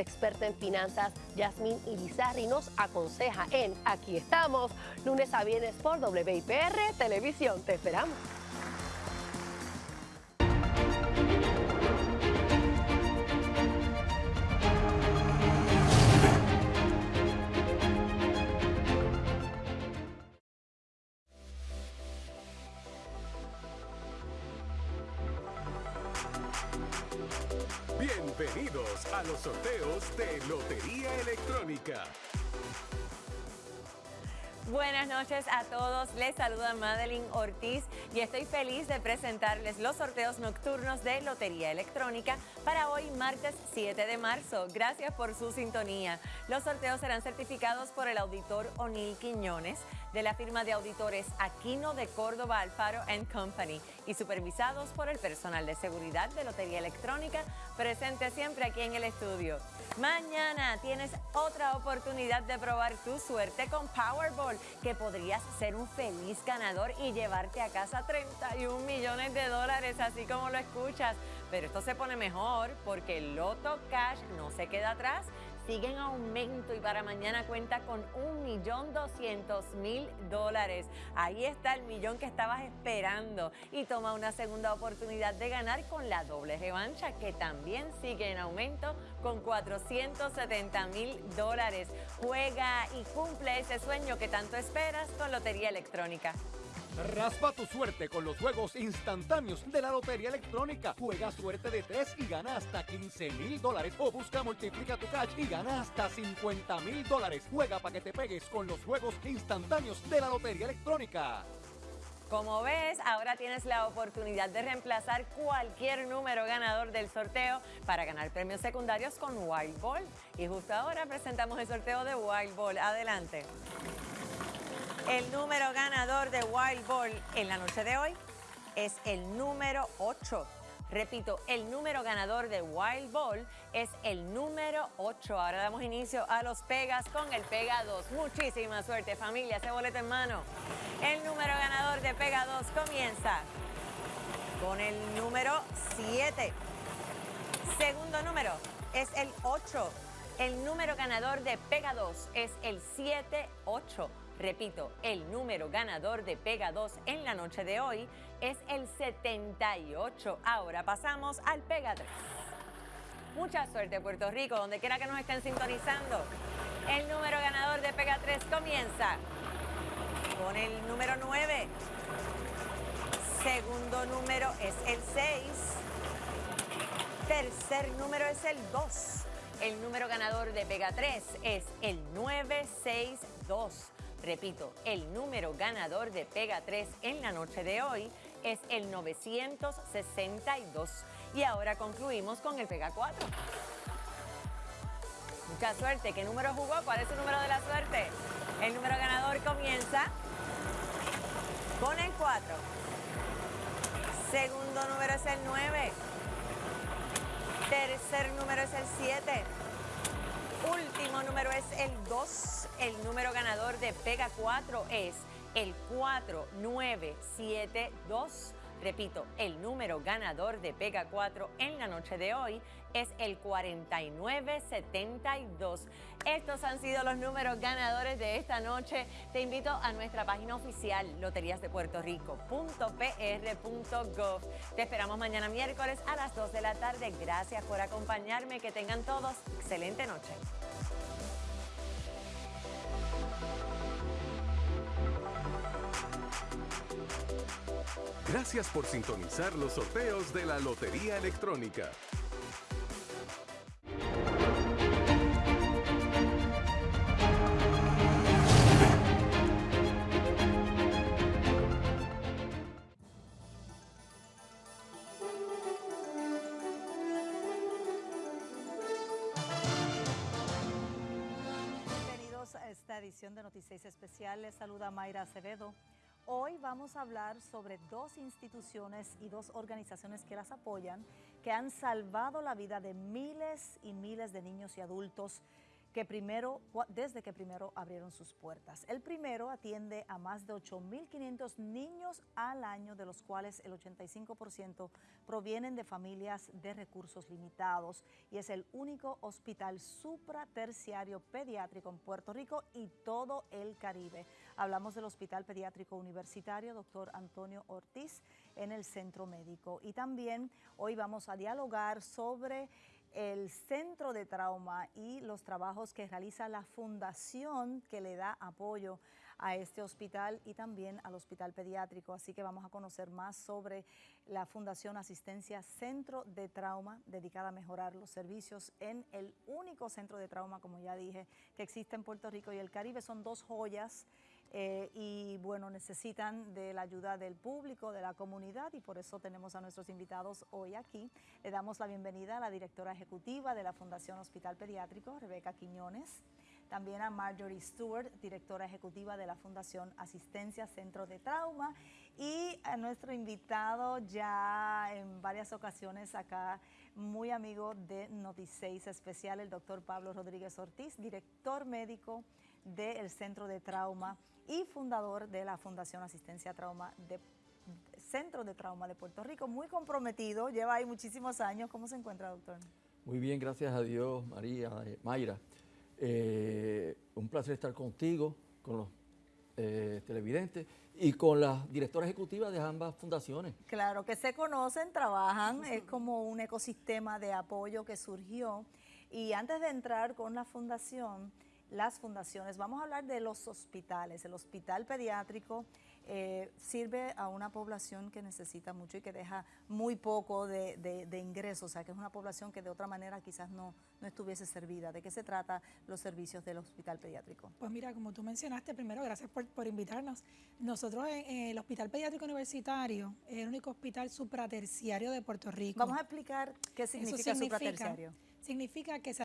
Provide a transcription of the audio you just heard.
experta en finanzas, Yasmín Irizarri, nos aconseja en Aquí estamos, lunes a viernes por WIPR Televisión. Te esperamos. Bienvenidos a los sorteos de Lotería Electrónica. Buenas noches a todos, les saluda Madeline Ortiz y estoy feliz de presentarles los sorteos nocturnos de Lotería Electrónica para hoy martes 7 de marzo. Gracias por su sintonía. Los sorteos serán certificados por el auditor O'Neill Quiñones de la firma de auditores Aquino de Córdoba Alfaro Company y supervisados por el personal de seguridad de Lotería Electrónica presente siempre aquí en el estudio. Mañana tienes otra oportunidad de probar tu suerte con Powerball, que podrías ser un feliz ganador y llevarte a casa 31 millones de dólares, así como lo escuchas. Pero esto se pone mejor porque el Loto Cash no se queda atrás sigue en aumento y para mañana cuenta con un millón doscientos mil dólares. Ahí está el millón que estabas esperando y toma una segunda oportunidad de ganar con la doble revancha que también sigue en aumento con 470 mil dólares. Juega y cumple ese sueño que tanto esperas con Lotería Electrónica. Raspa tu suerte con los juegos instantáneos de la Lotería Electrónica. Juega suerte de 3 y gana hasta 15 mil dólares. O busca Multiplica tu Cash y gana hasta 50 mil dólares. Juega para que te pegues con los juegos instantáneos de la Lotería Electrónica. Como ves, ahora tienes la oportunidad de reemplazar cualquier número ganador del sorteo para ganar premios secundarios con Wild Ball. Y justo ahora presentamos el sorteo de Wild Ball. Adelante. El número ganador de Wild Ball en la noche de hoy es el número 8. Repito, el número ganador de Wild Ball es el número 8. Ahora damos inicio a los Pegas con el Pega 2. Muchísima suerte familia, ese boleto en mano. El número ganador de Pega 2 comienza con el número 7. Segundo número es el 8. El número ganador de Pega 2 es el 7-8. Repito, el número ganador de Pega 2 en la noche de hoy es el 78. Ahora pasamos al Pega 3. Mucha suerte Puerto Rico, donde quiera que nos estén sintonizando. El número ganador de Pega 3 comienza con el número 9. Segundo número es el 6. Tercer número es el 2. El número ganador de Pega 3 es el 962. Repito, el número ganador de Pega 3 en la noche de hoy es el 962. Y ahora concluimos con el Pega 4. Mucha suerte. ¿Qué número jugó? ¿Cuál es su número de la suerte? El número ganador comienza con el 4. Segundo número es el 9. Tercer número es el 7. El 2. El número ganador de Pega 4 es el 4972. Repito, el número ganador de Pega 4 en la noche de hoy es el 4972. Estos han sido los números ganadores de esta noche. Te invito a nuestra página oficial loteriasdepuertorico.pr.gov. Te esperamos mañana miércoles a las 2 de la tarde. Gracias por acompañarme. Que tengan todos excelente noche. Gracias por sintonizar los sorteos de la Lotería Electrónica. Bienvenidos a esta edición de Noticias Especiales. Saluda Mayra Acevedo. Hoy vamos a hablar sobre dos instituciones y dos organizaciones que las apoyan, que han salvado la vida de miles y miles de niños y adultos que primero, desde que primero abrieron sus puertas. El primero atiende a más de 8.500 niños al año, de los cuales el 85% provienen de familias de recursos limitados y es el único hospital supraterciario pediátrico en Puerto Rico y todo el Caribe. Hablamos del Hospital Pediátrico Universitario, doctor Antonio Ortiz, en el Centro Médico. Y también hoy vamos a dialogar sobre el Centro de Trauma y los trabajos que realiza la fundación que le da apoyo a este hospital y también al hospital pediátrico. Así que vamos a conocer más sobre la Fundación Asistencia Centro de Trauma, dedicada a mejorar los servicios en el único centro de trauma, como ya dije, que existe en Puerto Rico y el Caribe. Son dos joyas eh, y bueno, necesitan de la ayuda del público, de la comunidad y por eso tenemos a nuestros invitados hoy aquí. Le damos la bienvenida a la directora ejecutiva de la Fundación Hospital Pediátrico, Rebeca Quiñones, también a Marjorie Stewart, directora ejecutiva de la Fundación Asistencia Centro de Trauma y a nuestro invitado ya en varias ocasiones acá, muy amigo de Noti6 Especial, el doctor Pablo Rodríguez Ortiz, director médico del Centro de Trauma y fundador de la Fundación Asistencia Trauma de Centro de Trauma de Puerto Rico, muy comprometido, lleva ahí muchísimos años. ¿Cómo se encuentra, doctor? Muy bien, gracias a Dios, María, eh, Mayra. Eh, un placer estar contigo, con los eh, televidentes y con la directora ejecutiva de ambas fundaciones. Claro, que se conocen, trabajan, es como un ecosistema de apoyo que surgió. Y antes de entrar con la fundación, las fundaciones. Vamos a hablar de los hospitales. El hospital pediátrico eh, sirve a una población que necesita mucho y que deja muy poco de, ingresos, o sea, que es una población que de otra manera quizás no, no estuviese servida. ¿De qué se trata los servicios del hospital pediátrico? Pues mira, como tú mencionaste, primero, gracias por, invitarnos. Nosotros en, el Hospital Pediátrico Universitario es el único hospital supraterciario de Puerto Rico. Vamos a explicar qué significa, significa supraterciario. Significa que se